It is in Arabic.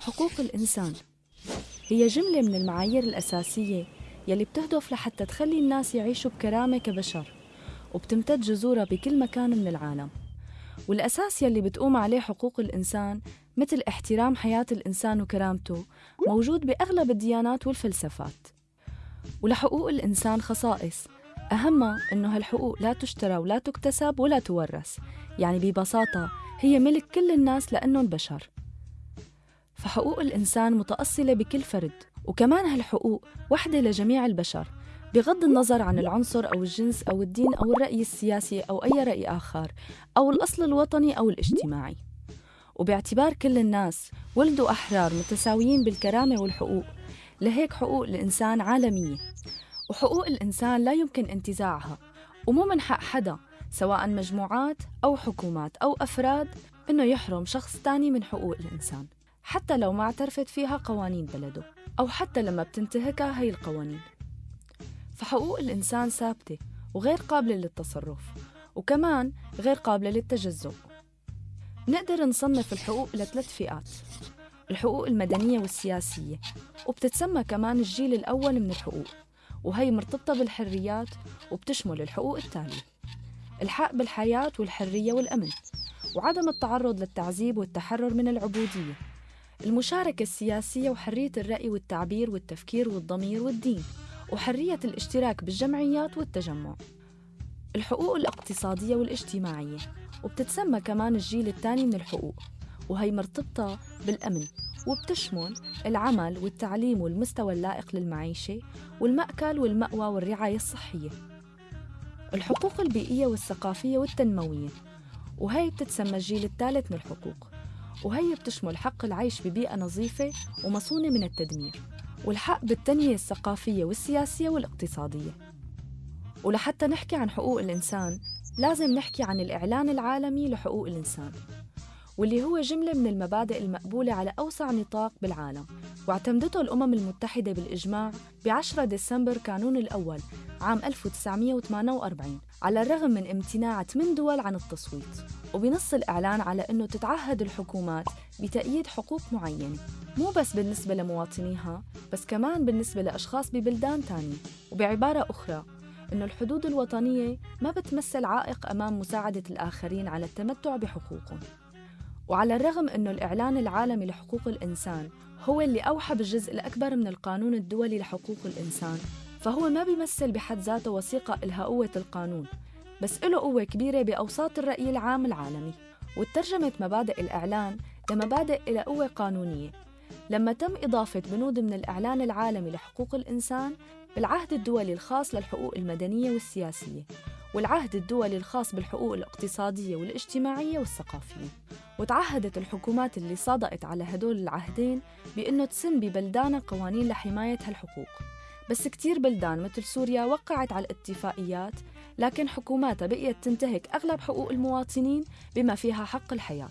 حقوق الإنسان. هي جملة من المعايير الأساسية يلي بتهدف لحتى تخلي الناس يعيشوا بكرامة كبشر وبتمتد جذورها بكل مكان من العالم. والأساس يلي بتقوم عليه حقوق الإنسان مثل احترام حياة الإنسان وكرامته موجود بأغلب الديانات والفلسفات. ولحقوق الإنسان خصائص. أهمها إنه هالحقوق لا تشترى ولا تكتسب ولا تورث. يعني ببساطة هي ملك كل الناس لأنهم بشر. فحقوق الإنسان متأصلة بكل فرد وكمان هالحقوق وحدة لجميع البشر بغض النظر عن العنصر أو الجنس أو الدين أو الرأي السياسي أو أي رأي آخر أو الأصل الوطني أو الاجتماعي. وباعتبار كل الناس ولدوا أحرار متساويين بالكرامة والحقوق لهيك حقوق الإنسان عالمية. وحقوق الإنسان لا يمكن انتزاعها ومو من حق حدا سواء مجموعات أو حكومات أو أفراد إنه يحرم شخص تاني من حقوق الإنسان. حتى لو ما اعترفت فيها قوانين بلده أو حتى لما بتنتهكها هي القوانين. فحقوق الإنسان ثابتة وغير قابلة للتصرف وكمان غير قابلة للتجزؤ. نقدر نصنف الحقوق لثلاث فئات. الحقوق المدنية والسياسية وبتتسمى كمان الجيل الأول من الحقوق وهي مرتبطة بالحريات وبتشمل الحقوق التالية. الحق بالحياة والحرية والأمن وعدم التعرض للتعذيب والتحرر من العبودية. المشاركة السياسية وحرية الرأي والتعبير والتفكير والضمير والدين وحرية الاشتراك بالجمعيات والتجمع. الحقوق الاقتصادية والاجتماعية وبتتسمى كمان الجيل الثاني من الحقوق وهي مرتبطة بالأمن وبتشمل العمل والتعليم والمستوى اللائق للمعيشة والمأكل والمأوى والرعاية الصحية. الحقوق البيئية والثقافية والتنموية وهي بتتسمى الجيل الثالث من الحقوق. وهي بتشمل حق العيش ببيئة نظيفة ومصونة من التدمير والحق بالتنمية الثقافية والسياسية والاقتصادية. ولحتى نحكي عن حقوق الإنسان لازم نحكي عن الإعلان العالمي لحقوق الإنسان واللي هو جملة من المبادئ المقبولة على أوسع نطاق بالعالم. واعتمدته الأمم المتحدة بالإجماع ب 10 ديسمبر كانون الأول عام 1948 على الرغم من امتناع 8 دول عن التصويت وبنص الإعلان على أنه تتعهد الحكومات بتأييد حقوق معينة مو بس بالنسبة لمواطنيها بس كمان بالنسبة لأشخاص ببلدان تانية وبعبارة أخرى أنه الحدود الوطنية ما بتمثل عائق أمام مساعدة الآخرين على التمتع بحقوقهم. وعلى الرغم أنه الإعلان العالمي لحقوق الإنسان هو اللي أوحى بالجزء الأكبر من القانون الدولي لحقوق الإنسان فهو ما بيمثل بحد ذاته وثيقة إلها قوة القانون بس له قوة كبيرة بأوساط الرأي العام العالمي. وترجمت مبادئ الإعلان لمبادئ إلى قوة قانونية. لما تم إضافة بنود من الإعلان العالمي لحقوق الإنسان بالعهد الدولي الخاص للحقوق المدنية والسياسية والعهد الدولي الخاص بالحقوق الاقتصادية والاجتماعية والثقافية. وتعهدت الحكومات اللي صادقت على هدول العهدين بأنه تسن ببلدانها قوانين لحماية هالحقوق. بس كتير بلدان مثل سوريا وقعت على الاتفاقيات لكن حكوماتها بقيت تنتهك أغلب حقوق المواطنين بما فيها حق الحياة.